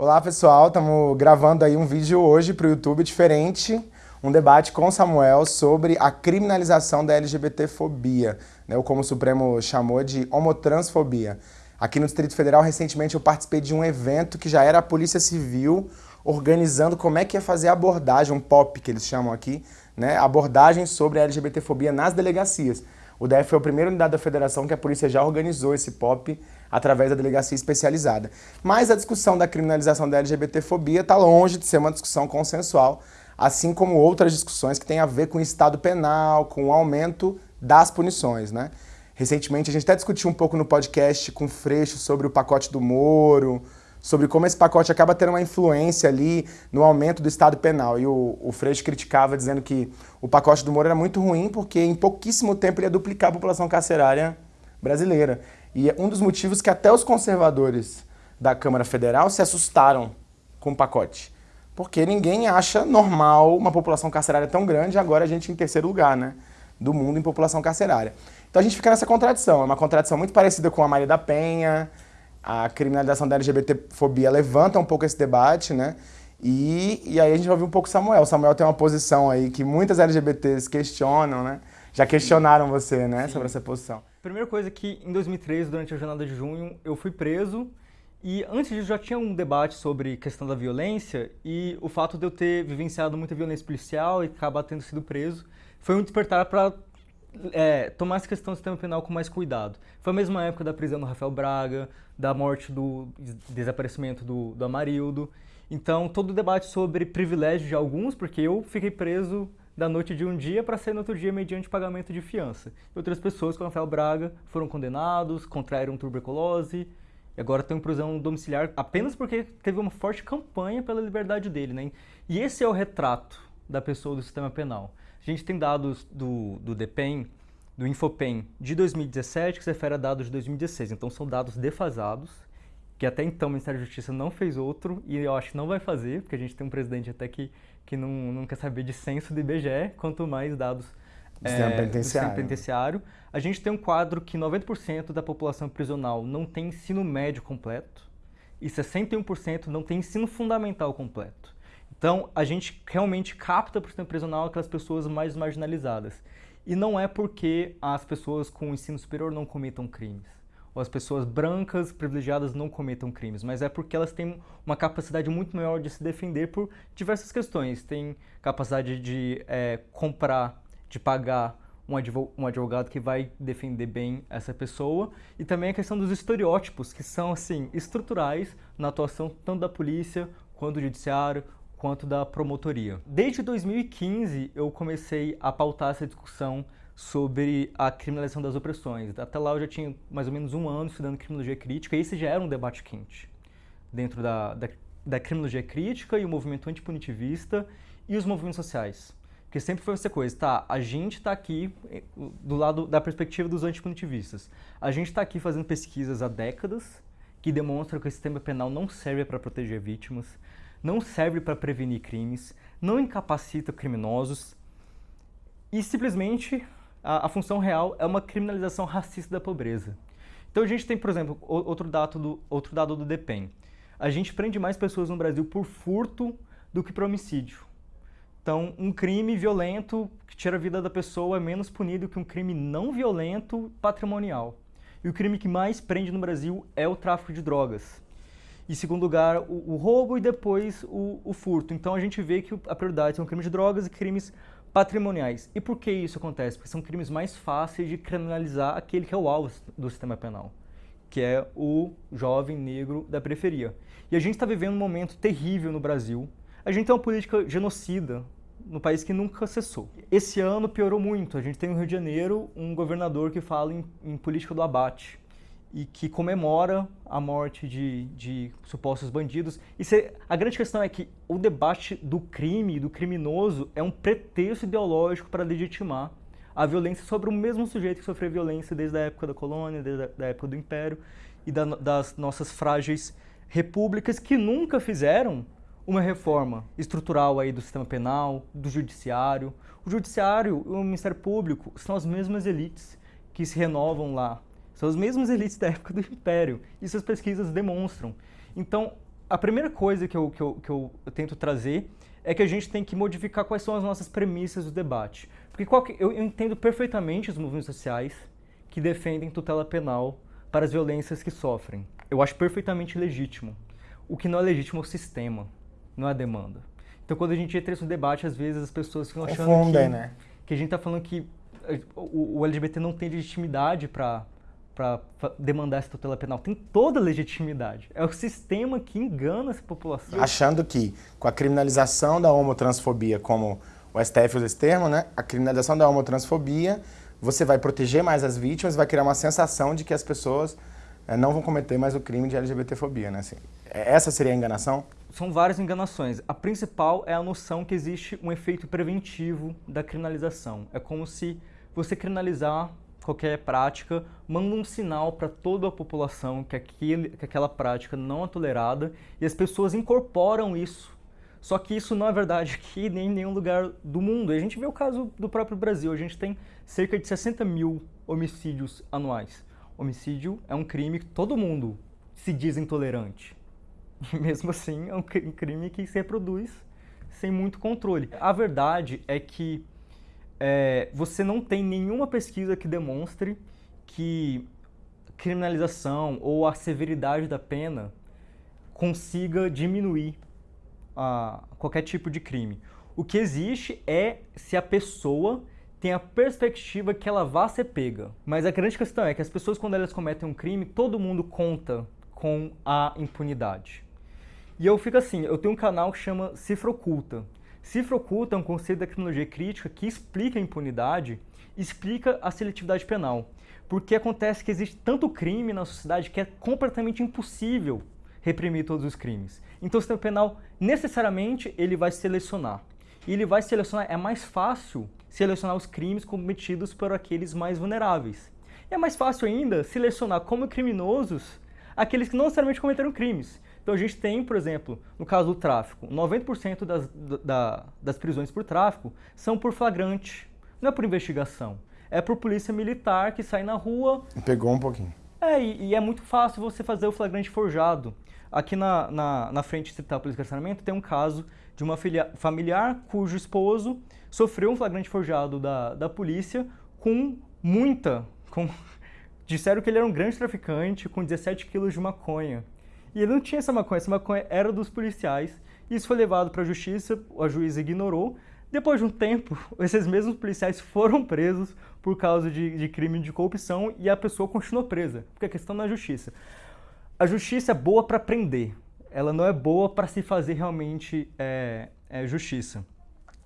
Olá pessoal, estamos gravando aí um vídeo hoje para o YouTube diferente, um debate com Samuel sobre a criminalização da LGBTfobia, né, ou como o Supremo chamou de homotransfobia. Aqui no Distrito Federal, recentemente eu participei de um evento que já era a Polícia Civil organizando como é que ia fazer a abordagem, um POP que eles chamam aqui, né, abordagem sobre a LGBTfobia nas delegacias. O DF foi a primeira unidade da federação que a polícia já organizou esse POP através da delegacia especializada. Mas a discussão da criminalização da LGBTfobia está longe de ser uma discussão consensual, assim como outras discussões que têm a ver com o estado penal, com o aumento das punições. Né? Recentemente a gente até discutiu um pouco no podcast com o Freixo sobre o pacote do Moro, sobre como esse pacote acaba tendo uma influência ali no aumento do Estado penal. E o, o Freixo criticava dizendo que o pacote do Moro era muito ruim porque em pouquíssimo tempo ele ia duplicar a população carcerária brasileira. E é um dos motivos que até os conservadores da Câmara Federal se assustaram com o pacote. Porque ninguém acha normal uma população carcerária tão grande, agora a gente em terceiro lugar, né? Do mundo em população carcerária. Então a gente fica nessa contradição. É uma contradição muito parecida com a Maria da Penha, a criminalização da LGBTfobia levanta um pouco esse debate, né? E, e aí a gente vai ouvir um pouco Samuel. Samuel tem uma posição aí que muitas LGBTs questionam, né? Já questionaram você, né, sobre essa posição. Primeira coisa que em 2013, durante a jornada de junho, eu fui preso e antes disso já tinha um debate sobre questão da violência e o fato de eu ter vivenciado muita violência policial e acabar tendo sido preso foi um despertar para é, tomar essa questão do sistema penal com mais cuidado. Foi a mesma época da prisão do Rafael Braga, da morte do desaparecimento do, do Amarildo. Então, todo o debate sobre privilégio de alguns, porque eu fiquei preso da noite de um dia para sair no outro dia mediante pagamento de fiança. E outras pessoas, como Rafael Braga, foram condenados, contraíram tuberculose e agora estão em prisão domiciliar apenas porque teve uma forte campanha pela liberdade dele. Né? E esse é o retrato da pessoa do sistema penal. A gente tem dados do, do DEPEN, do Infopen de 2017, que se refere a dados de 2016. Então são dados defasados, que até então o Ministério da Justiça não fez outro, e eu acho que não vai fazer, porque a gente tem um presidente até que, que não, não quer saber de censo do IBGE, quanto mais dados do é, sistema penitenciário. penitenciário. A gente tem um quadro que 90% da população prisional não tem ensino médio completo e 61% não tem ensino fundamental completo. Então, a gente realmente capta para o sistema prisional aquelas pessoas mais marginalizadas. E não é porque as pessoas com ensino superior não cometam crimes, as pessoas brancas, privilegiadas, não cometam crimes, mas é porque elas têm uma capacidade muito maior de se defender por diversas questões. Tem capacidade de é, comprar, de pagar um advogado que vai defender bem essa pessoa e também a questão dos estereótipos que são assim estruturais na atuação tanto da polícia quanto do judiciário quanto da promotoria. Desde 2015 eu comecei a pautar essa discussão sobre a criminalização das opressões. Até lá eu já tinha mais ou menos um ano estudando criminologia crítica e esse já era um debate quente dentro da, da, da criminologia crítica e o movimento antipunitivista e os movimentos sociais. Porque sempre foi essa coisa, tá, a gente está aqui eh, do lado da perspectiva dos antipunitivistas. A gente está aqui fazendo pesquisas há décadas que demonstram que o sistema penal não serve para proteger vítimas, não serve para prevenir crimes, não incapacita criminosos e simplesmente a, a, função real é uma criminalização racista da pobreza. Então a gente tem, por exemplo, outro dado do, outro dado do DEPEN. A gente prende mais pessoas no Brasil por furto do que por homicídio. Então, um crime violento que tira a vida da pessoa é menos punido que um crime não violento patrimonial. E o crime que mais prende no Brasil é o tráfico de drogas. Em segundo lugar, o, o roubo e depois o, o, furto. Então a gente vê que a prioridade são crimes de drogas e crimes patrimoniais. E por que isso acontece? Porque são crimes mais fáceis de criminalizar aquele que é o alvo do sistema penal, que é o jovem negro da periferia. E a gente está vivendo um momento terrível no Brasil. A gente tem uma política genocida no país que nunca cessou. Esse ano piorou muito. A gente tem no Rio de Janeiro um governador que fala em, em política do abate e que comemora a morte de, de supostos bandidos. E se, a grande questão é que o debate do crime, do criminoso, é um pretexto ideológico para legitimar a violência sobre o mesmo sujeito que sofreu violência desde a época da colônia, desde a da época do império e da, das nossas frágeis repúblicas que nunca fizeram uma reforma estrutural aí do sistema penal, do judiciário. O judiciário e o Ministério Público são as mesmas elites que se renovam lá são as mesmas elites da época do Império. Isso as pesquisas demonstram. Então, a primeira coisa que eu, que, eu, que eu tento trazer é que a gente tem que modificar quais são as nossas premissas do debate. Porque que, eu, eu entendo perfeitamente os movimentos sociais que defendem tutela penal para as violências que sofrem. Eu acho perfeitamente legítimo. O que não é legítimo é o sistema, não é a demanda. Então, quando a gente entra nesse debate, às vezes as pessoas ficam achando Confundem, que, né? que a gente está falando que eh, o, o LGBT não tem legitimidade para para demandar essa tutela penal. Tem toda a legitimidade. É o sistema que engana essa população. Achando que com a criminalização da homotransfobia, como o STF usa esse termo, né? A criminalização da homotransfobia, você vai proteger mais as vítimas, vai criar uma sensação de que as pessoas é, não vão cometer mais o crime de LGBTfobia, né? Assim, essa seria a enganação? São várias enganações. A principal é a noção que existe um efeito preventivo da criminalização. É como se você criminalizar qualquer prática, manda um sinal para toda a população que, aquele, que aquela prática não é tolerada e as pessoas incorporam isso. Só que isso não é verdade aqui nem em nenhum lugar do mundo. E a gente vê o caso do próprio Brasil. A gente tem cerca de 60 mil homicídios anuais. Homicídio é um crime que todo mundo se diz intolerante. E mesmo assim é um crime que se reproduz sem muito controle. A verdade é que é, você não tem nenhuma pesquisa que demonstre que criminalização ou a severidade da pena consiga diminuir qualquer tipo de crime. O que existe é se a pessoa tem a perspectiva que ela vá ser pega. Mas a grande questão é que as pessoas, quando elas cometem um crime, todo mundo conta com a impunidade. E eu fico assim, eu tenho um canal que chama Cifra Oculta, Cifra oculta é um conceito da criminologia crítica que explica a impunidade, explica a seletividade penal. Porque acontece que existe tanto crime na sociedade que é completamente impossível reprimir todos os crimes. Então o sistema penal, necessariamente, ele vai selecionar. E ele vai selecionar, é mais fácil selecionar os crimes cometidos por aqueles mais vulneráveis. E é mais fácil ainda selecionar como criminosos aqueles que não necessariamente cometeram crimes. Então a gente tem, por exemplo, no caso do tráfico, 90% das, da, das prisões por tráfico são por flagrante, não é por investigação. É por polícia militar que sai na rua. Pegou um pouquinho. É, e, e é muito fácil você fazer o flagrante forjado. Aqui na, na, na frente Distrital Polícia de Carceramento tem um caso de uma filia, familiar cujo esposo sofreu um flagrante forjado da, da polícia com muita... Com, disseram que ele era um grande traficante com 17 quilos de maconha. E ele não tinha essa maconha, essa maconha era dos policiais. Isso foi levado para a justiça, a juíza ignorou. Depois de um tempo, esses mesmos policiais foram presos por causa de, de crime de corrupção e a pessoa continuou presa, porque a questão não é justiça. A justiça é boa para prender, ela não é boa para se fazer realmente é, é, justiça.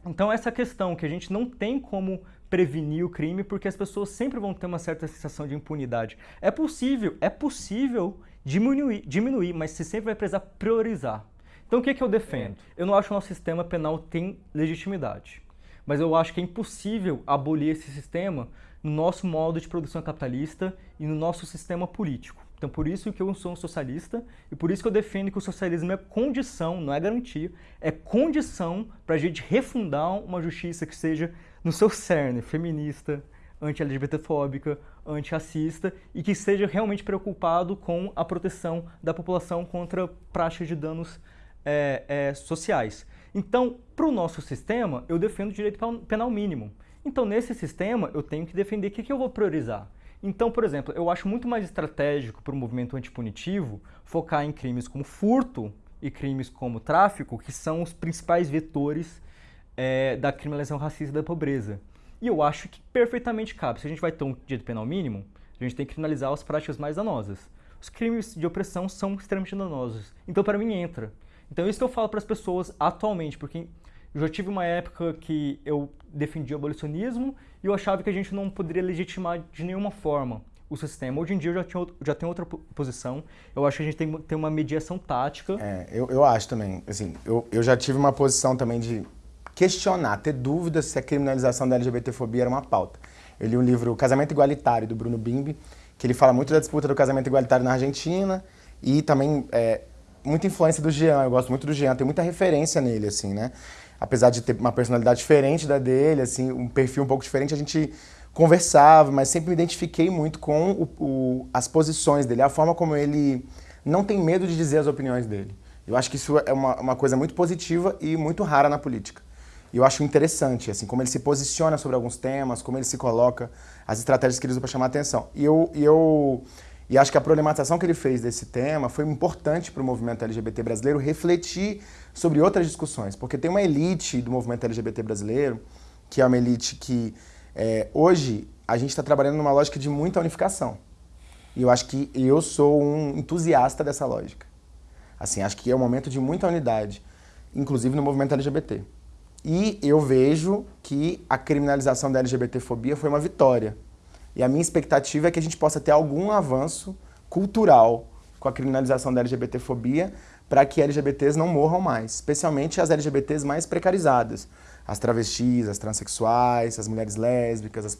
Então essa questão que a gente não tem como prevenir o crime porque as pessoas sempre vão ter uma certa sensação de impunidade. É possível, é possível diminuir, diminuir mas você sempre vai precisar priorizar. Então o que, é que eu defendo? Eu não acho que o nosso sistema penal tem legitimidade, mas eu acho que é impossível abolir esse sistema no nosso modo de produção capitalista e no nosso sistema político. Então por isso que eu sou um socialista e por isso que eu defendo que o socialismo é condição, não é garantia, é condição para a gente refundar uma justiça que seja no seu cerne feminista, anti-LGBTfóbica, antirracista e que seja realmente preocupado com a proteção da população contra práticas de danos é, é, sociais. Então, para o nosso sistema, eu defendo o direito penal mínimo. Então, nesse sistema, eu tenho que defender o que, que eu vou priorizar. Então, por exemplo, eu acho muito mais estratégico para o movimento antipunitivo focar em crimes como furto e crimes como tráfico, que são os principais vetores é, da criminalização racista da pobreza. E eu acho que perfeitamente cabe. Se a gente vai ter um direito penal mínimo, a gente tem que criminalizar as práticas mais danosas. Os crimes de opressão são extremamente danosos. Então, para mim, entra. Então, isso que eu falo para as pessoas atualmente, porque eu já tive uma época que eu defendia o abolicionismo e eu achava que a gente não poderia legitimar de nenhuma forma o sistema. Hoje em dia eu já, tinha, já tenho outra posição. Eu acho que a gente tem ter uma mediação tática. É, eu, eu acho também. Assim, eu, eu já tive uma posição também de questionar, ter dúvidas se a criminalização da LGBTfobia era uma pauta. Eu li um livro, Casamento Igualitário, do Bruno Bimbi, que ele fala muito da disputa do casamento igualitário na Argentina e também é, muita influência do Jean, eu gosto muito do Jean, tem muita referência nele, assim, né? Apesar de ter uma personalidade diferente da dele, assim, um perfil um pouco diferente, a gente conversava, mas sempre me identifiquei muito com o, o, as posições dele, a forma como ele não tem medo de dizer as opiniões dele. Eu acho que isso é uma, uma coisa muito positiva e muito rara na política. E eu acho interessante, assim, como ele se posiciona sobre alguns temas, como ele se coloca, as estratégias que ele usa para chamar atenção. E eu, e eu e acho que a problematização que ele fez desse tema foi importante para o movimento LGBT brasileiro refletir sobre outras discussões, porque tem uma elite do movimento LGBT brasileiro, que é uma elite que é, hoje a gente está trabalhando numa lógica de muita unificação. E eu acho que eu sou um entusiasta dessa lógica. Assim, acho que é um momento de muita unidade, inclusive no movimento LGBT. E eu vejo que a criminalização da LGBTfobia foi uma vitória. E a minha expectativa é que a gente possa ter algum avanço cultural com a criminalização da LGBTfobia para que LGBTs não morram mais, especialmente as LGBTs mais precarizadas. As travestis, as transexuais, as mulheres lésbicas, as,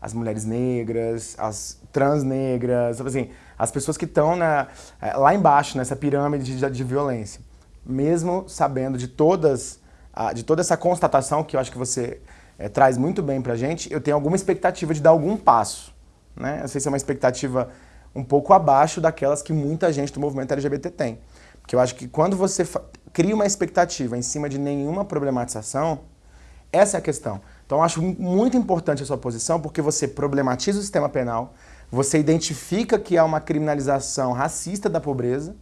as mulheres negras, as trans negras, assim, as pessoas que estão eh, lá embaixo, nessa pirâmide de, de violência. Mesmo sabendo de todas de toda essa constatação que eu acho que você é, traz muito bem para a gente, eu tenho alguma expectativa de dar algum passo. Né? Não sei se é uma expectativa um pouco abaixo daquelas que muita gente do movimento LGBT tem. Porque eu acho que quando você cria uma expectativa em cima de nenhuma problematização, essa é a questão. Então eu acho muito importante a sua posição, porque você problematiza o sistema penal, você identifica que há uma criminalização racista da pobreza,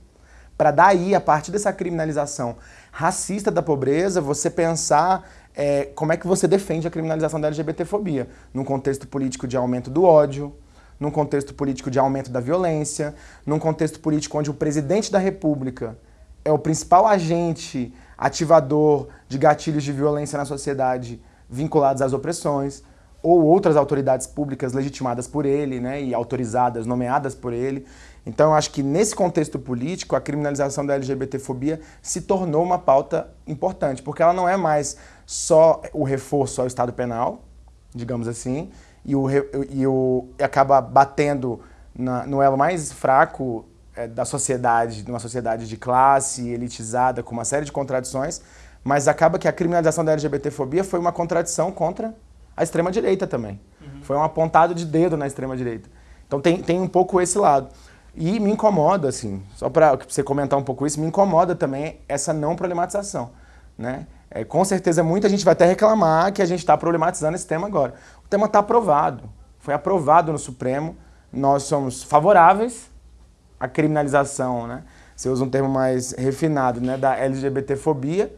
para daí, a partir dessa criminalização racista da pobreza, você pensar é, como é que você defende a criminalização da LGBTfobia, num contexto político de aumento do ódio, num contexto político de aumento da violência, num contexto político onde o presidente da república é o principal agente ativador de gatilhos de violência na sociedade vinculados às opressões, ou outras autoridades públicas legitimadas por ele né, e autorizadas, nomeadas por ele. Então, eu acho que nesse contexto político, a criminalização da LGBTfobia se tornou uma pauta importante, porque ela não é mais só o reforço ao Estado penal, digamos assim, e, o, e, o, e acaba batendo na, no elo mais fraco é, da sociedade, numa sociedade de classe, elitizada, com uma série de contradições, mas acaba que a criminalização da LGBTfobia foi uma contradição contra a extrema-direita também. Uhum. Foi um apontado de dedo na extrema-direita. Então tem, tem um pouco esse lado. E me incomoda, assim, só para você comentar um pouco isso, me incomoda também essa não problematização. Né? É, com certeza muita gente vai até reclamar que a gente está problematizando esse tema agora. O tema está aprovado, foi aprovado no Supremo, nós somos favoráveis à criminalização, né? você usa um termo mais refinado, né, da LGBTfobia,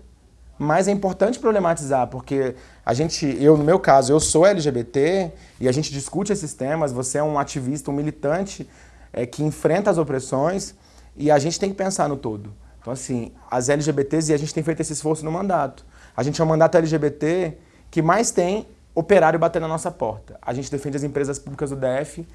mas é importante problematizar, porque a gente, eu no meu caso, eu sou LGBT e a gente discute esses temas, você é um ativista, um militante é, que enfrenta as opressões e a gente tem que pensar no todo. Então, assim, as LGBTs, e a gente tem feito esse esforço no mandato. A gente é o mandato LGBT que mais tem operário batendo na nossa porta. A gente defende as empresas públicas do DF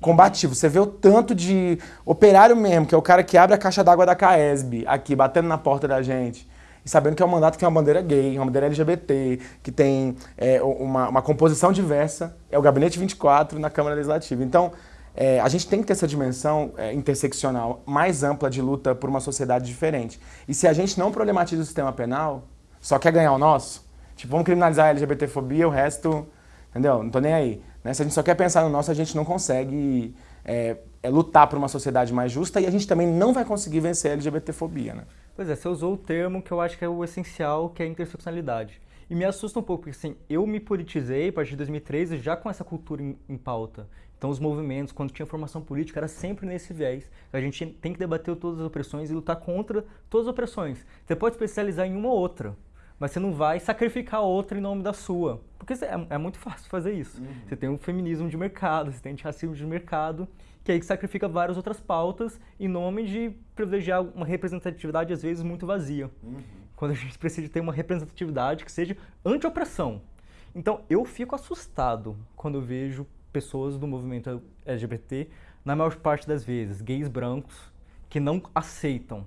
combativo. Você vê o tanto de operário mesmo, que é o cara que abre a caixa d'água da CAESB aqui, batendo na porta da gente. E sabendo que é um mandato que tem uma bandeira gay, uma bandeira LGBT, que tem é, uma, uma composição diversa. É o Gabinete 24 na Câmara Legislativa. Então, é, a gente tem que ter essa dimensão é, interseccional mais ampla de luta por uma sociedade diferente. E se a gente não problematiza o sistema penal, só quer ganhar o nosso, tipo, vamos criminalizar a LGBTfobia, o resto, entendeu? Não tô nem aí. Né? Se a gente só quer pensar no nosso, a gente não consegue é, é, lutar por uma sociedade mais justa e a gente também não vai conseguir vencer a LGBTfobia, né? Pois é, você usou o termo que eu acho que é o essencial, que é a interseccionalidade. E me assusta um pouco, porque assim, eu me politizei a partir de 2013 já com essa cultura em, em pauta. Então os movimentos, quando tinha formação política, era sempre nesse viés. A gente tem que debater todas as opressões e lutar contra todas as opressões. Você pode especializar em uma ou outra, mas você não vai sacrificar outra em nome da sua. Porque é, é muito fácil fazer isso. Uhum. Você tem um feminismo de mercado, você tem antirracismo de mercado, que aí sacrifica várias outras pautas em nome de privilegiar uma representatividade, às vezes, muito vazia. Uhum. Quando a gente precisa ter uma representatividade que seja anti-opressão. Então, eu fico assustado quando eu vejo pessoas do movimento LGBT, na maior parte das vezes, gays brancos, que não aceitam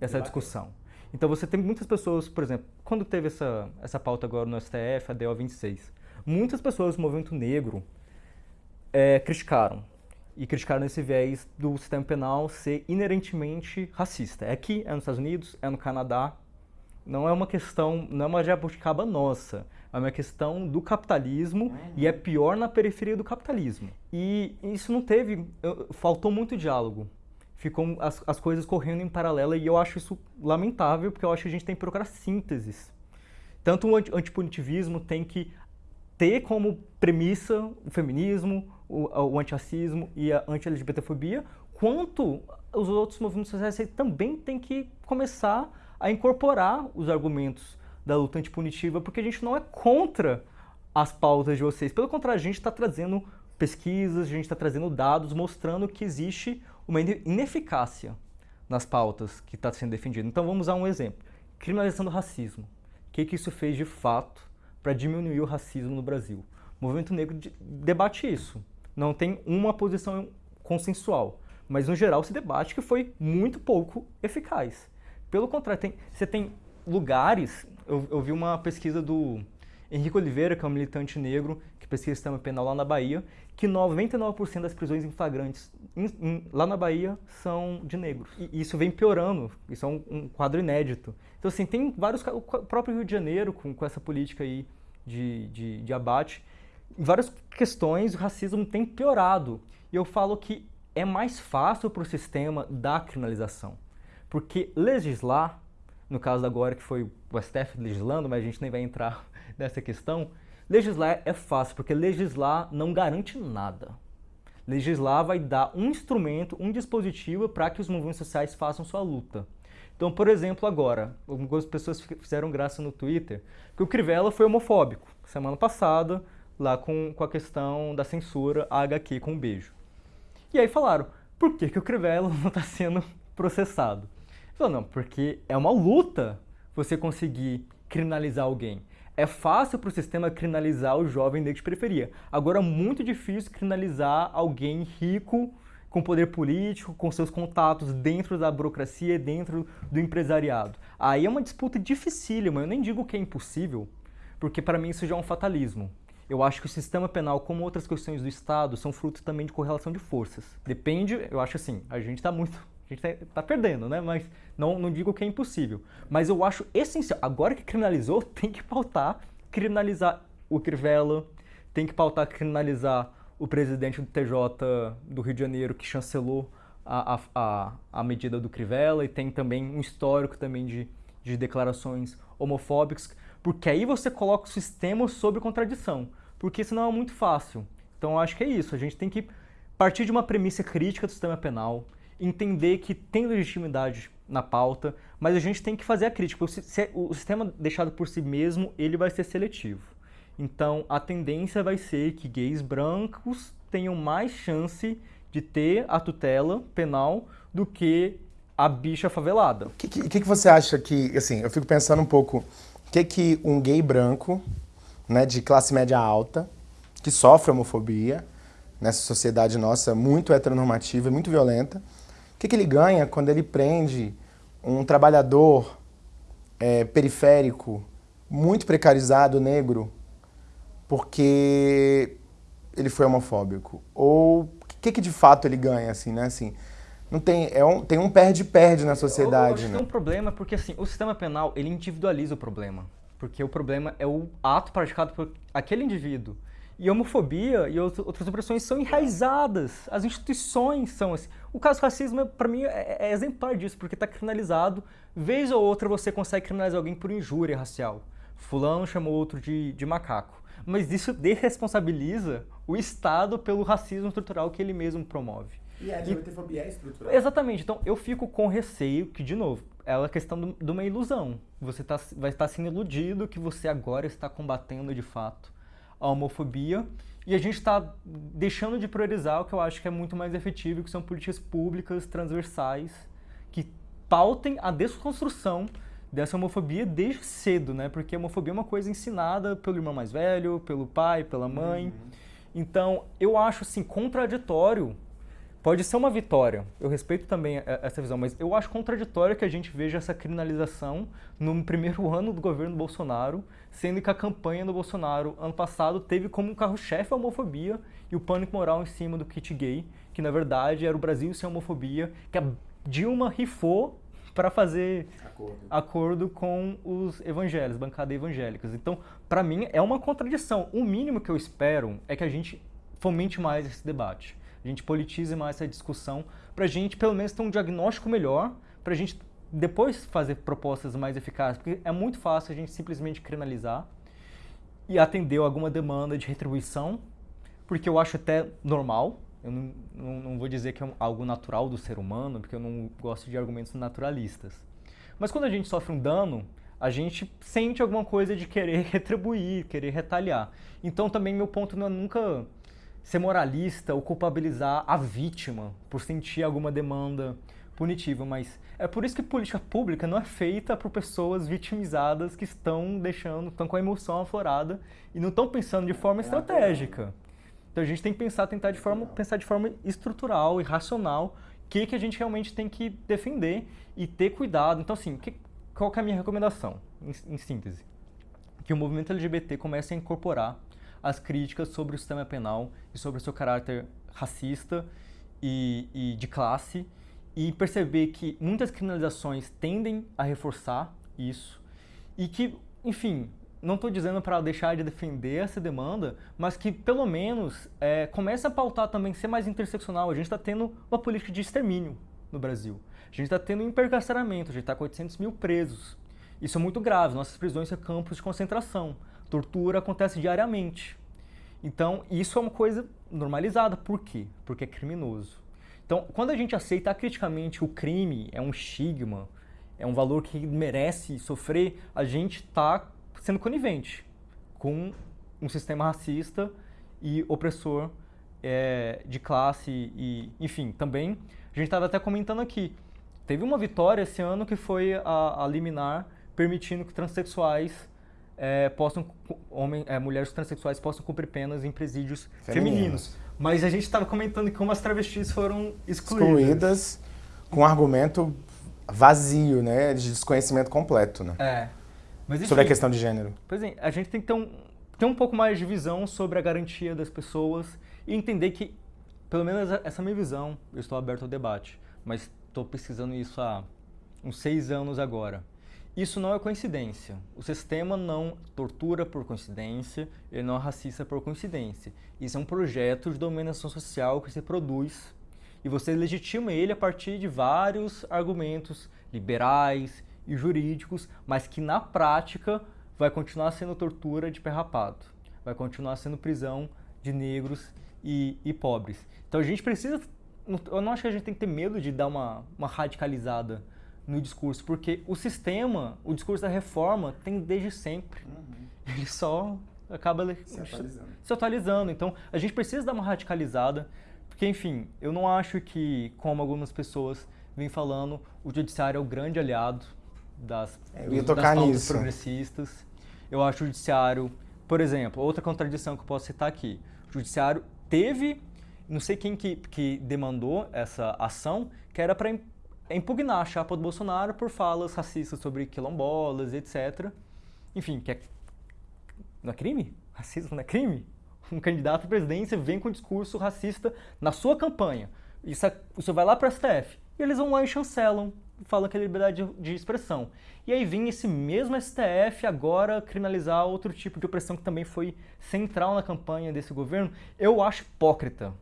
essa discussão. Então você tem muitas pessoas, por exemplo, quando teve essa, essa pauta agora no STF, a DO 26, muitas pessoas do movimento negro é, criticaram. E criticaram esse viés do sistema penal ser inerentemente racista. É aqui, é nos Estados Unidos, é no Canadá. Não é uma questão, não é uma jabuticaba nossa é uma questão do capitalismo uhum. e é pior na periferia do capitalismo. E isso não teve, faltou muito diálogo. Ficam as, as coisas correndo em paralelo e eu acho isso lamentável, porque eu acho que a gente tem que procurar sínteses. Tanto o antipunitivismo tem que ter como premissa o feminismo, o, o antirracismo e a anti-LGBTfobia, quanto os outros movimentos sociais também têm que começar a incorporar os argumentos da luta antipunitiva, porque a gente não é contra as pautas de vocês. Pelo contrário, a gente está trazendo pesquisas, a gente está trazendo dados mostrando que existe uma ineficácia nas pautas que está sendo defendida. Então vamos a um exemplo. Criminalização do racismo. O que, que isso fez de fato para diminuir o racismo no Brasil? O movimento negro debate isso. Não tem uma posição consensual, mas no geral se debate que foi muito pouco eficaz. Pelo contrário, tem, você tem lugares, eu, eu vi uma pesquisa do Henrique Oliveira, que é um militante negro, que pesquisa sistema penal lá na Bahia, que 99% das prisões em flagrantes in, in, lá na Bahia são de negros. E isso vem piorando, isso é um, um, quadro inédito. Então, assim, tem vários... O próprio Rio de Janeiro, com, com essa política aí de, de, de abate, em várias questões o racismo tem piorado. E eu falo que é mais fácil para o sistema da criminalização. Porque legislar, no caso agora que foi o STF legislando, mas a gente nem vai entrar nessa questão, legislar é fácil, porque legislar não garante nada. Legislar vai dar um instrumento, um dispositivo para que os movimentos sociais façam sua luta. Então, por exemplo, agora, algumas pessoas fizeram graça no Twitter que o Crivella foi homofóbico semana passada, lá com, com a questão da censura a HQ com um beijo. E aí falaram, por que, que o Crivella não está sendo processado? Falou, não, porque é uma luta você conseguir criminalizar alguém. É fácil para o sistema criminalizar o jovem negro de periferia. Agora é muito difícil criminalizar alguém rico, com poder político, com seus contatos dentro da burocracia, dentro do empresariado. Aí é uma disputa dificílima, eu nem digo que é impossível, porque para mim isso já é um fatalismo. Eu acho que o sistema penal, como outras questões do Estado, são fruto também de correlação de forças. Depende, eu acho assim, a gente está muito a gente está tá perdendo, né? Mas não, não digo que é impossível. Mas eu acho essencial. Agora que criminalizou, tem que pautar criminalizar o Crivella, tem que pautar criminalizar o presidente do TJ do Rio de Janeiro que chancelou a, a, a, medida do Crivella e tem também um histórico também de, de declarações homofóbicas, porque aí você coloca o sistema sob contradição, porque senão é muito fácil. Então acho que é isso, a gente tem que partir de uma premissa crítica do sistema penal, entender que tem legitimidade na pauta, mas a gente tem que fazer a crítica. O sistema deixado por si mesmo, ele vai ser seletivo. Então, a tendência vai ser que gays brancos tenham mais chance de ter a tutela penal do que a bicha favelada. O que, que, que, você acha que, assim, eu fico pensando um pouco, o que que um gay branco, né, de classe média alta, que sofre homofobia, nessa sociedade nossa muito heteronormativa muito violenta, o que, que ele ganha quando ele prende um trabalhador é, periférico, muito precarizado, negro, porque ele foi homofóbico? Ou o que, que de fato ele ganha, assim, né? Assim, não tem, é um, tem um perde-perde na sociedade, eu, eu né? Tem um problema porque, assim, o sistema penal, ele individualiza o problema. Porque o problema é o ato praticado por aquele indivíduo. E homofobia e outras opressões são enraizadas. As instituições são assim. O caso do racismo, para mim, é, é, exemplar disso, porque está criminalizado. Vez ou outra você consegue criminalizar alguém por injúria racial. Fulano chamou outro de, de macaco. Mas isso desresponsabiliza o Estado pelo racismo estrutural que ele mesmo promove. E a LGBTfobia é estrutural. Exatamente. Então, eu fico com receio que, de novo, é a questão de uma ilusão. Você tá, vai estar sendo iludido que você agora está combatendo de fato a homofobia e a gente está deixando de priorizar o que eu acho que é muito mais efetivo, que são políticas públicas transversais que pautem a desconstrução dessa homofobia desde cedo, né? Porque a homofobia é uma coisa ensinada pelo irmão mais velho, pelo pai, pela mãe. Uhum. Então, eu acho assim contraditório Pode ser uma vitória, eu respeito também essa visão, mas eu acho contraditório que a gente veja essa criminalização no primeiro ano do governo Bolsonaro, sendo que a campanha do Bolsonaro ano passado teve como carro-chefe a homofobia e o pânico moral em cima do kit gay, que na verdade era o Brasil sem homofobia, que a Dilma rifou para fazer acordo. acordo. com os evangelhos, bancada evangélicas. Então, para mim, é uma contradição. O mínimo que eu espero é que a gente fomente mais esse debate a gente politize mais essa discussão, para a gente pelo menos ter um diagnóstico melhor, para a gente depois fazer propostas mais eficazes, porque é muito fácil a gente simplesmente criminalizar e atender alguma demanda de retribuição, porque eu acho até normal, eu não, não, não, vou dizer que é algo natural do ser humano, porque eu não gosto de argumentos naturalistas. Mas quando a gente sofre um dano, a gente sente alguma coisa de querer retribuir, querer retaliar. Então também meu ponto não é nunca ser moralista ou culpabilizar a vítima por sentir alguma demanda punitiva, mas é por isso que política pública não é feita por pessoas vitimizadas que estão deixando, estão com a emoção aflorada e não estão pensando de forma estratégica. Então a gente tem que pensar, tentar de forma, pensar de forma estrutural e racional o que, que a gente realmente tem que defender e ter cuidado. Então assim, que, qual que é a minha recomendação, em, em síntese? Que o movimento LGBT comece a incorporar as críticas sobre o sistema penal e sobre o seu caráter racista e, e de classe e perceber que muitas criminalizações tendem a reforçar isso e que, enfim, não estou dizendo para deixar de defender essa demanda, mas que pelo menos é, a pautar também, ser mais interseccional. A gente está tendo uma política de extermínio no Brasil. A gente está tendo encarceramento, a gente está com 800 mil presos. Isso é muito grave. Nossas prisões são campos de concentração. Tortura acontece diariamente. Então, isso é uma coisa normalizada. Por quê? Porque é criminoso. Então, quando a gente aceita criticamente o crime, é um estigma, é um valor que merece sofrer, a gente está sendo conivente com um sistema racista e opressor é, de classe e, enfim, também, a gente estava até comentando aqui, teve uma vitória esse ano que foi a, a liminar permitindo que transexuais é, possam, homem, é, mulheres transexuais possam cumprir penas em presídios femininos. femininos. Mas a gente estava comentando que como as travestis foram excluídas. Excluídas com um argumento vazio, né? De desconhecimento completo, né? É. Mas, enfim, sobre a questão de gênero. Pois é, a gente tem que ter um, ter um pouco mais de visão sobre a garantia das pessoas e entender que, pelo menos essa é a minha visão, eu estou aberto ao debate, mas estou pesquisando isso há uns seis anos agora. Isso não é coincidência. O sistema não tortura por coincidência, ele não é racista por coincidência. Isso é um projeto de dominação social que se produz e você legitima ele a partir de vários argumentos liberais e jurídicos, mas que na prática vai continuar sendo tortura de perrapado, vai continuar sendo prisão de negros e, e pobres. Então a gente precisa, eu não acho que a gente tem que ter medo de dar uma, uma radicalizada no discurso, porque o sistema, o discurso da reforma tem desde sempre. Uhum. Ele só acaba se atualizando. se atualizando. Então, a gente precisa dar uma radicalizada, porque, enfim, eu não acho que, como algumas pessoas vêm falando, o judiciário é o grande aliado das, é, dos, das pautas progressistas. Eu acho o judiciário, por exemplo, outra contradição que eu posso citar aqui, o judiciário teve, não sei quem que, que demandou essa ação, que era para é impugnar a chapa do Bolsonaro por falas racistas sobre quilombolas, etc. Enfim, que é, não é crime? Racismo não é crime? Um candidato à presidência vem com um discurso racista na sua campanha. Isso, é, isso vai lá para o STF. E eles vão lá e chancelam, falam que é liberdade de, de expressão. E aí vem esse mesmo STF agora criminalizar outro tipo de opressão que também foi central na campanha desse governo. Eu acho hipócrita.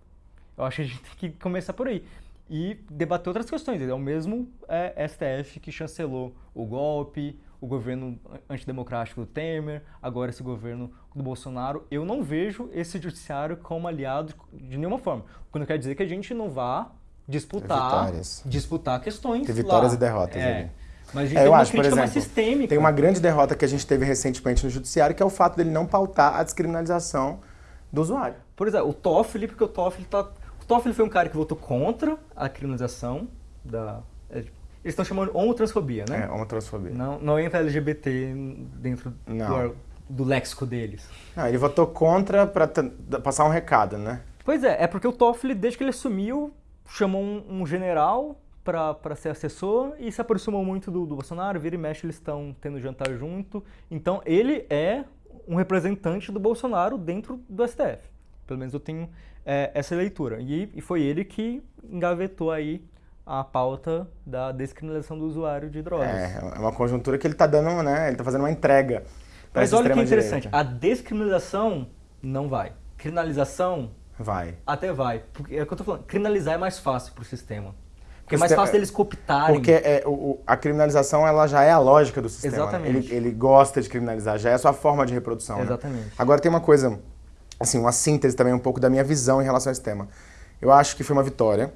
Eu acho que a gente tem que começar por aí e debater outras questões. É o mesmo é, STF que chancelou o golpe, o governo antidemocrático do Temer, agora esse governo do Bolsonaro. Eu não vejo esse judiciário como aliado de nenhuma forma. O que não quer dizer que a gente não vá disputar, disputar questões Tem vitórias lá. e derrotas é. ali. Mas a gente é, tem uma acho, crítica exemplo, mais sistêmica. Tem uma grande derrota que a gente teve recentemente no judiciário, que é o fato dele não pautar a descriminalização do usuário. Por exemplo, o Toffoli, porque o Toffoli está Toffoli foi um cara que votou contra a criminalização da... É, eles estão chamando homotransfobia, né? É, homotransfobia. Não, não entra LGBT dentro do, do léxico deles. Não, ele votou contra para passar um recado, né? Pois é, é porque o Toffoli, desde que ele assumiu, chamou um, um general para ser assessor e se aproximou muito do, do Bolsonaro, vira e mexe, eles estão tendo jantar junto. Então, ele é um representante do Bolsonaro dentro do STF. Pelo menos eu tenho é, essa leitura. E, e, foi ele que engavetou aí a pauta da descriminalização do usuário de drogas. É, é uma conjuntura que ele está dando, né? Ele está fazendo uma entrega. Mas olha que interessante, a descriminalização não vai. Criminalização Vai. Até vai. Porque é o que eu tô falando. Criminalizar é mais fácil pro sistema. Porque é mais fácil deles cooptarem. Porque é, o, a criminalização ela já é a lógica do sistema. Né? Exatamente. Ele, ele, gosta de criminalizar, já é a sua forma de reprodução. Né? Exatamente. Né? Agora tem uma coisa, assim, uma síntese também um pouco da minha visão em relação a esse tema. Eu acho que foi uma vitória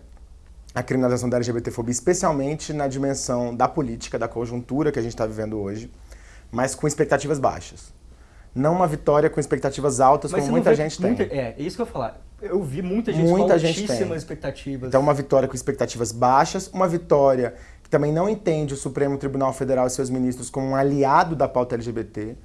a criminalização da LGBTfobia, especialmente na dimensão da política, da conjuntura que a gente está vivendo hoje, mas com expectativas baixas. Não uma vitória com expectativas altas, mas como muita gente muita, tem. É, é isso que eu ia falar. Eu vi muita gente muita com altíssimas expectativas. Então, uma vitória com expectativas baixas, uma vitória que também não entende o Supremo Tribunal Federal e seus ministros como um aliado da pauta LGBT.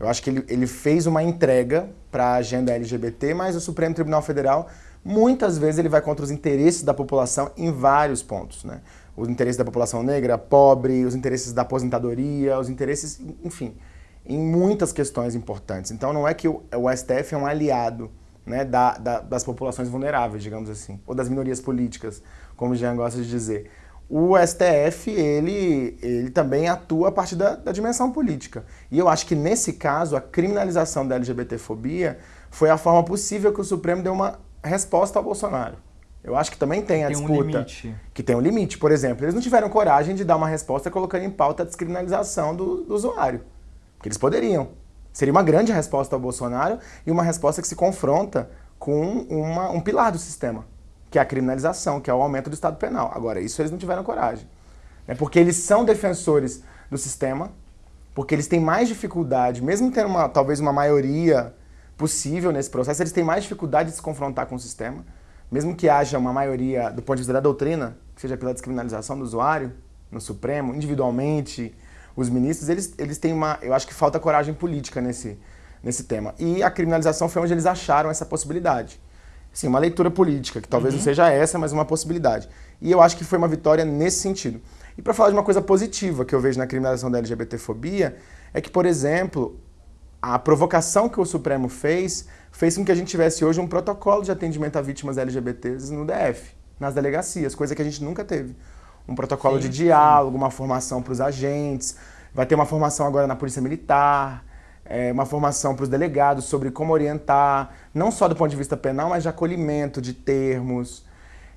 Eu acho que ele, ele fez uma entrega para a agenda LGBT, mas o Supremo Tribunal Federal, muitas vezes, ele vai contra os interesses da população em vários pontos. Né? Os interesses da população negra, pobre, os interesses da aposentadoria, os interesses, enfim, em muitas questões importantes. Então, não é que o, o STF é um aliado né, da, da, das populações vulneráveis, digamos assim, ou das minorias políticas, como o Jean gosta de dizer. O STF, ele, ele também atua a partir da, da dimensão política. E eu acho que, nesse caso, a criminalização da LGBTfobia foi a forma possível que o Supremo deu uma resposta ao Bolsonaro. Eu acho que também tem a tem disputa. Um. Que tem um limite. Por exemplo, eles não tiveram coragem de dar uma resposta colocando em pauta a descriminalização do, do usuário. Que eles poderiam. Seria uma grande resposta ao Bolsonaro e uma resposta que se confronta com uma, um pilar do sistema, que é a criminalização, que é o aumento do Estado penal. Agora, isso eles não tiveram coragem. Né? Porque eles são defensores do sistema, porque eles têm mais dificuldade, mesmo tendo uma, talvez uma maioria possível nesse processo, eles têm mais dificuldade de se confrontar com o sistema, mesmo que haja uma maioria, do ponto de vista da doutrina, que seja pela descriminalização do usuário, no Supremo, individualmente, os ministros, eles, eles têm uma... Eu acho que falta coragem política nesse, nesse tema. E a criminalização foi onde eles acharam essa possibilidade. Sim, uma leitura política, que talvez uhum. não seja essa, mas uma possibilidade. E eu acho que foi uma vitória nesse sentido. E para falar de uma coisa positiva que eu vejo na criminalização da LGBTfobia, é que, por exemplo, a provocação que o Supremo fez fez com que a gente tivesse hoje um protocolo de atendimento a vítimas LGBTs no DF, nas delegacias, coisa que a gente nunca teve um protocolo sim, de diálogo, sim. uma formação para os agentes, vai ter uma formação agora na Polícia Militar, é, uma formação para os delegados sobre como orientar, não só do ponto de vista penal, mas de acolhimento de termos.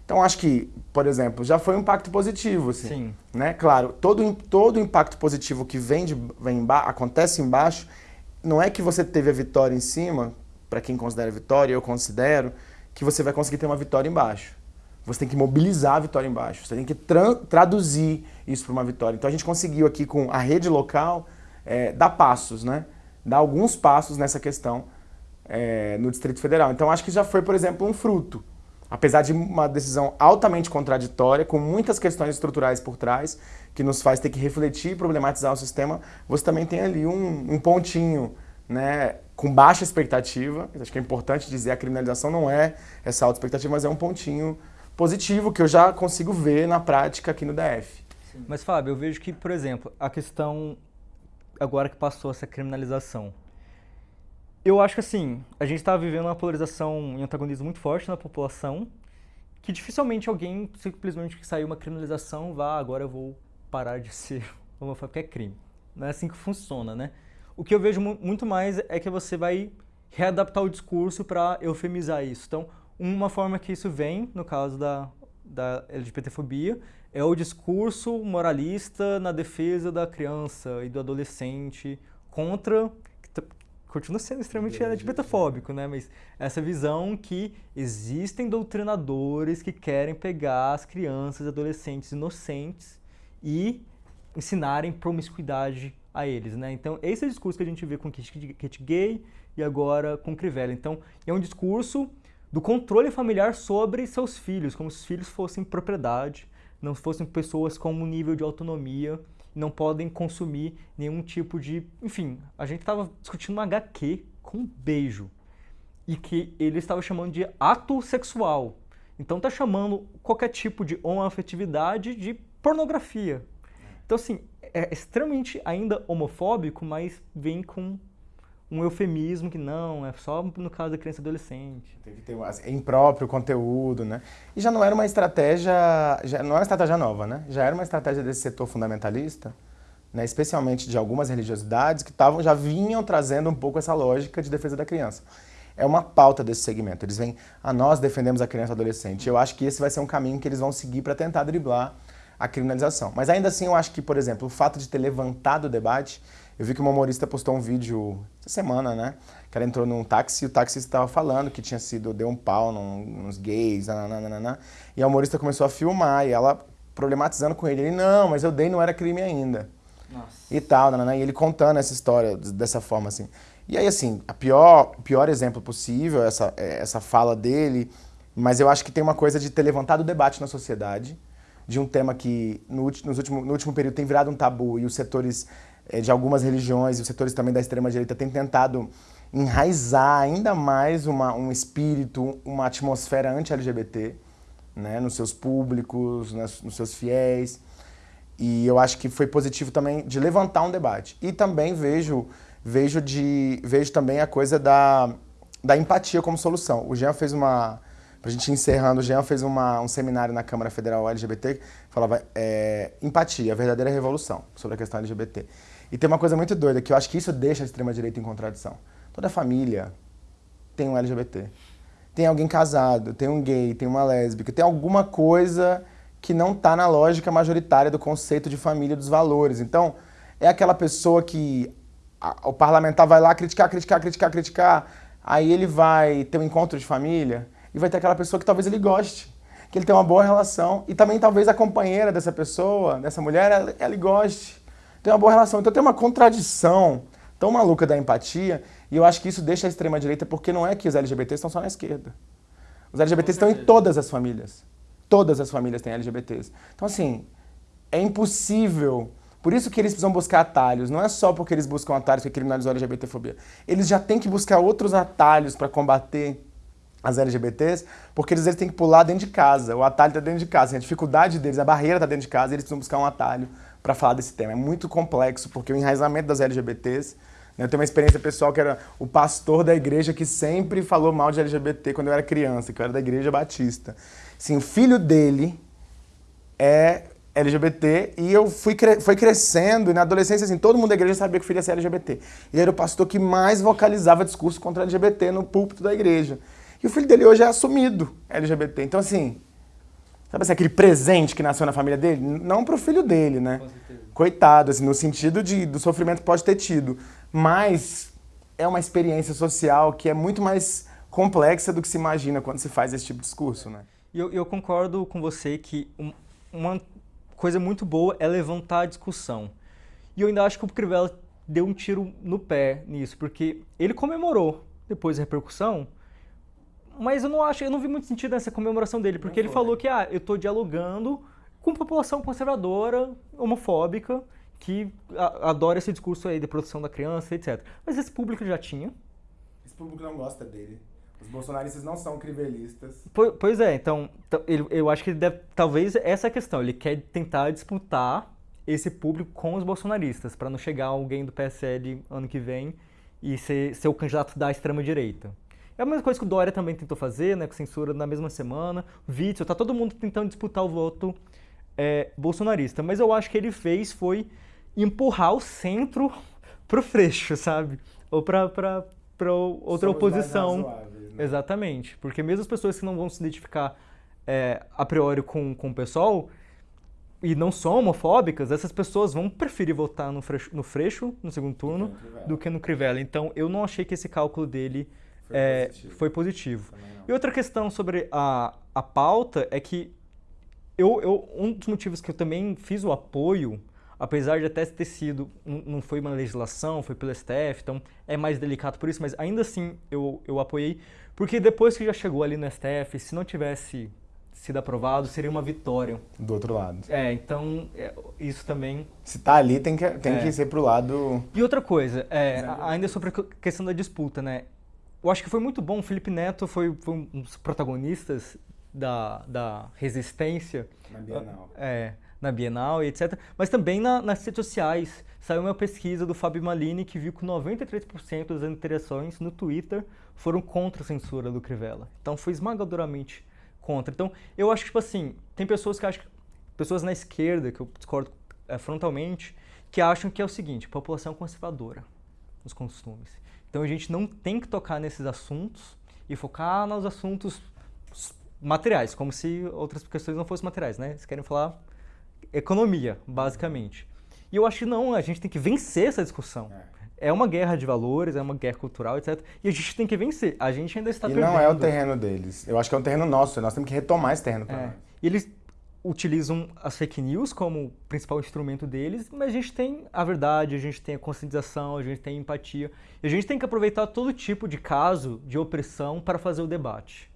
Então, acho que, por exemplo, já foi um impacto positivo, assim. Sim. Né? Claro, todo, todo impacto positivo que vem de, vem acontece embaixo, não é que você teve a vitória em cima, para quem considera vitória, eu considero, que você vai conseguir ter uma vitória embaixo. Você tem que mobilizar a vitória embaixo, você tem que tra traduzir isso para uma vitória. Então a gente conseguiu aqui com a rede local é, dar passos, né? Dar alguns passos nessa questão é, no Distrito Federal. Então acho que já foi, por exemplo, um fruto. Apesar de uma decisão altamente contraditória, com muitas questões estruturais por trás, que nos faz ter que refletir e problematizar o sistema, você também tem ali um, um pontinho né, com baixa expectativa. Acho que é importante dizer, a criminalização não é essa alta expectativa, mas é um pontinho positivo que eu já consigo ver na prática aqui no DF. Mas, Fábio, eu vejo que, por exemplo, a questão agora que passou essa criminalização, eu acho que assim, a gente está vivendo uma polarização e antagonismo muito forte na população, que dificilmente alguém, simplesmente que saiu uma criminalização, vá, agora eu vou parar de ser homofóbico, é crime. Não é assim que funciona, né? O que eu vejo muito mais é que você vai readaptar o discurso para eufemizar isso. Então, uma forma que isso vem, no caso da, da LGBTfobia, é o discurso moralista na defesa da criança e do adolescente contra continua sendo extremamente LGBTfóbico, né? Mas essa visão que existem doutrinadores que querem pegar as crianças e adolescentes inocentes e ensinarem promiscuidade a eles, né? Então, esse é o discurso que a gente vê com Kit Gay e agora com Crivella. Então, é um discurso do controle familiar sobre seus filhos, como se os filhos fossem propriedade, não fossem pessoas com um nível de autonomia, não podem consumir nenhum tipo de... Enfim, a gente estava discutindo uma HQ com beijo, e que ele estava chamando de ato sexual. Então tá chamando qualquer tipo de homoafetividade de pornografia. Então assim, é extremamente ainda homofóbico, mas vem com um eufemismo que não, é só no caso da criança e adolescente. Tem que ter assim, impróprio conteúdo, né? E já não era uma estratégia, já não é uma estratégia nova, né? Já era uma estratégia desse setor fundamentalista, né? especialmente de algumas religiosidades que tavam, já vinham trazendo um pouco essa lógica de defesa da criança. é uma pauta desse segmento. Eles vêm, a ah, nós defendemos a criança e adolescente. Eu acho que esse vai ser um caminho que eles vão seguir para tentar driblar a criminalização. Mas ainda assim, eu acho que, por exemplo, o fato de ter levantado o debate, eu vi que uma humorista postou um vídeo essa semana, né? Que ela entrou num táxi e o taxista estava falando que tinha sido, deu um pau num, nos gays, nananana, e a humorista começou a filmar e ela problematizando com ele. Ele, não, mas eu dei, não era crime ainda. Nossa. E tal, nanana, e ele contando essa história dessa forma, assim. E aí, assim, a pior, o pior exemplo possível, essa, é, essa fala dele, mas eu acho que tem uma coisa de ter levantado o debate na sociedade, de um tema que no, último, no último período tem virado um tabu e os setores é, de algumas religiões e os setores também da extrema-direita têm tentado enraizar ainda mais uma, um espírito, uma atmosfera anti-LGBT né, nos seus públicos, nos seus fiéis. E eu acho que foi positivo também de levantar um debate. E também vejo vejo, de, vejo também a coisa da, da empatia como solução. O Jean fez uma, para a gente encerrando, o Jean fez uma, um seminário na Câmara Federal LGBT falava é, empatia, a verdadeira revolução sobre a questão LGBT. E tem uma coisa muito doida, que eu acho que isso deixa a extrema-direita em contradição. Toda família tem um LGBT. Tem alguém casado, tem um gay, tem uma lésbica, tem alguma coisa que não está na lógica majoritária do conceito de família dos valores. Então, é aquela pessoa que a, o parlamentar vai lá criticar, criticar, criticar, criticar, aí ele vai ter um encontro de família e vai ter aquela pessoa que talvez ele goste, que ele tem uma boa relação e também talvez a companheira dessa pessoa, dessa mulher, ela, ela goste, tem uma boa relação. Então tem uma contradição tão maluca da empatia e eu acho que isso deixa a extrema-direita porque não é que os LGBTs estão só na esquerda. Os LGBTs estão em todas as famílias. Todas as famílias têm LGBTs. Então, assim, é impossível por isso que eles precisam buscar atalhos. Não é só porque eles buscam atalhos que criminalizou a LGBTfobia. Eles já têm que buscar outros atalhos para combater as LGBTs, porque eles, eles têm que pular dentro de casa. O atalho está dentro de casa. A dificuldade deles, a barreira está dentro de casa e eles precisam buscar um atalho para falar desse tema. É muito complexo, porque o enraizamento das LGBTs né, eu tenho uma experiência pessoal que era o pastor da igreja que sempre falou mal de LGBT quando eu era criança, que eu era da igreja batista. Sim, o filho dele é LGBT e eu fui cre foi crescendo e na adolescência assim, todo mundo da igreja sabia que o filho ia ser LGBT. Ele era o pastor que mais vocalizava discurso contra LGBT no púlpito da igreja. E o filho dele hoje é assumido LGBT. Então assim, sabe assim, aquele presente que nasceu na família dele? Não para o filho dele, né? Coitado, assim, no sentido de, do sofrimento que pode ter tido. Mas é uma experiência social que é muito mais complexa do que se imagina quando se faz esse tipo de discurso, né? Eu, eu concordo com você que uma coisa muito boa é levantar a discussão. E eu ainda acho que o Crivella deu um tiro no pé nisso, porque ele comemorou depois da repercussão, mas eu não acho, eu não vi muito sentido nessa comemoração dele, porque ele falou que ah, eu estou dialogando com população conservadora, homofóbica, que adora esse discurso aí de proteção da criança, etc. Mas esse público já tinha. Esse público não gosta dele. Os bolsonaristas não são crivelistas. Pois é, então, ele, eu acho que ele deve, talvez essa é a questão, ele quer tentar disputar esse público com os bolsonaristas, para não chegar alguém do PSL ano que vem e ser, ser o candidato da extrema-direita. É a mesma coisa que o Dória também tentou fazer, né, com censura na mesma semana, Witzel, tá todo mundo tentando disputar o voto é, bolsonarista. Mas eu acho que ele fez foi empurrar o centro pro freixo, sabe? Ou pra, pra, pra outra Somos oposição. Né? Exatamente. Porque mesmo as pessoas que não vão se identificar é, a priori com, com o pessoal e não são homofóbicas, essas pessoas vão preferir votar no Freixo no, Freixo, no segundo turno do que no Crivella. Então, eu não achei que esse cálculo dele foi é, positivo. Foi positivo. E outra questão sobre a, a pauta é que eu, eu, um dos motivos que eu também fiz o apoio apesar de até ter sido, não foi uma legislação, foi pelo STF, então é mais delicado por isso, mas ainda assim eu, eu apoiei, porque depois que já chegou ali no STF, se não tivesse sido aprovado, seria uma vitória. Do outro lado. É, então é, isso também... Se tá ali, tem que, tem é. que ser pro lado... E outra coisa, é, ainda sobre a questão da disputa, né? Eu acho que foi muito bom, o Felipe Neto foi, foi um dos protagonistas da, da resistência. Na Bienal. É, na Bienal e etc. Mas também na, nas redes sociais. Saiu uma pesquisa do Fábio Malini que viu que 93% das interações no Twitter foram contra a censura do Crivella. Então foi esmagadoramente contra. Então eu acho que, tipo assim, tem pessoas que acham, pessoas na esquerda, que eu discordo é, frontalmente, que acham que é o seguinte, população conservadora nos costumes. Então a gente não tem que tocar nesses assuntos e focar nos assuntos materiais, como se outras questões não fossem materiais, né? Eles querem falar economia, basicamente. E eu acho que não, a gente tem que vencer essa discussão. É. é uma guerra de valores, é uma guerra cultural, etc. E a gente tem que vencer. A gente ainda está e perdendo. E não é o terreno deles. Eu acho que é um terreno nosso. Nós temos que retomar esse terreno para é. nós. E eles utilizam as fake news como principal instrumento deles, mas a gente tem a verdade, a gente tem a conscientização, a gente tem a empatia. E a gente tem que aproveitar todo tipo de caso de opressão para fazer o debate.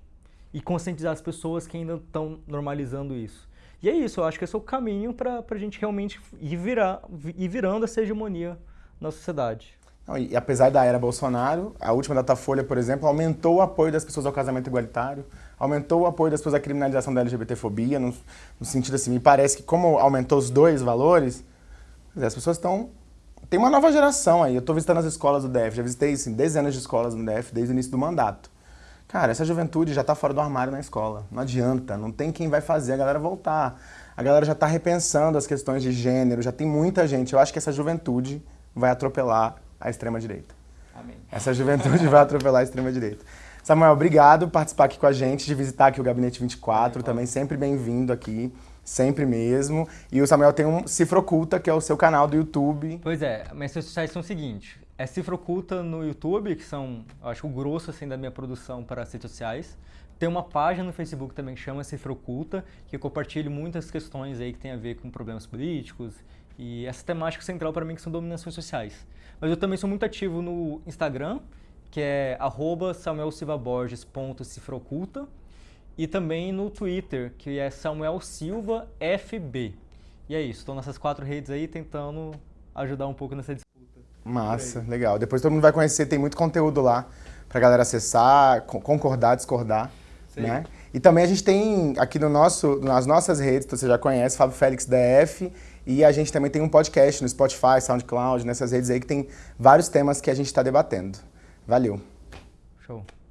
E conscientizar as pessoas que ainda estão normalizando isso. E é isso, eu acho que esse é o caminho para a gente realmente ir, virar, ir virando essa hegemonia na sociedade. E apesar da era Bolsonaro, a última Datafolha, por exemplo, aumentou o apoio das pessoas ao casamento igualitário, aumentou o apoio das pessoas à criminalização da LGBTfobia, no, no sentido assim, me parece que como aumentou os dois valores, as pessoas estão... Tem uma nova geração aí, eu estou visitando as escolas do DF, já visitei assim, dezenas de escolas no DF desde o início do mandato. Cara, essa juventude já está fora do armário na escola, não adianta, não tem quem vai fazer a galera voltar. A galera já está repensando as questões de gênero, já tem muita gente. Eu acho que essa juventude vai atropelar a extrema-direita. Amém. Essa juventude vai atropelar a extrema-direita. Samuel, obrigado por participar aqui com a gente, de visitar aqui o Gabinete 24, também sempre bem-vindo aqui, sempre mesmo. E o Samuel tem um Cifra Oculta, que é o seu canal do YouTube. Pois é, minhas redes sociais são o seguinte, é Cifra Oculta no YouTube, que são, acho o grosso assim, da minha produção para as redes sociais. Tem uma página no Facebook também que chama Cifra Oculta, que eu compartilho muitas questões aí que tem a ver com problemas políticos e essa temática central para mim que são dominações sociais. Mas eu também sou muito ativo no Instagram, que é samuelsilvaborges.cifroculta e também no Twitter, que é Samuel Silva FB. E é isso, estou nessas quatro redes aí tentando ajudar um pouco nessa disputa. Massa, legal. Depois todo mundo vai conhecer, tem muito conteúdo lá pra galera acessar, concordar, discordar, Sim. né? E também a gente tem aqui no nosso, nas nossas redes, você já conhece, Fábio Félix DF, e a gente também tem um podcast no Spotify, SoundCloud, nessas redes aí que tem vários temas que a gente está debatendo. Valeu. Show.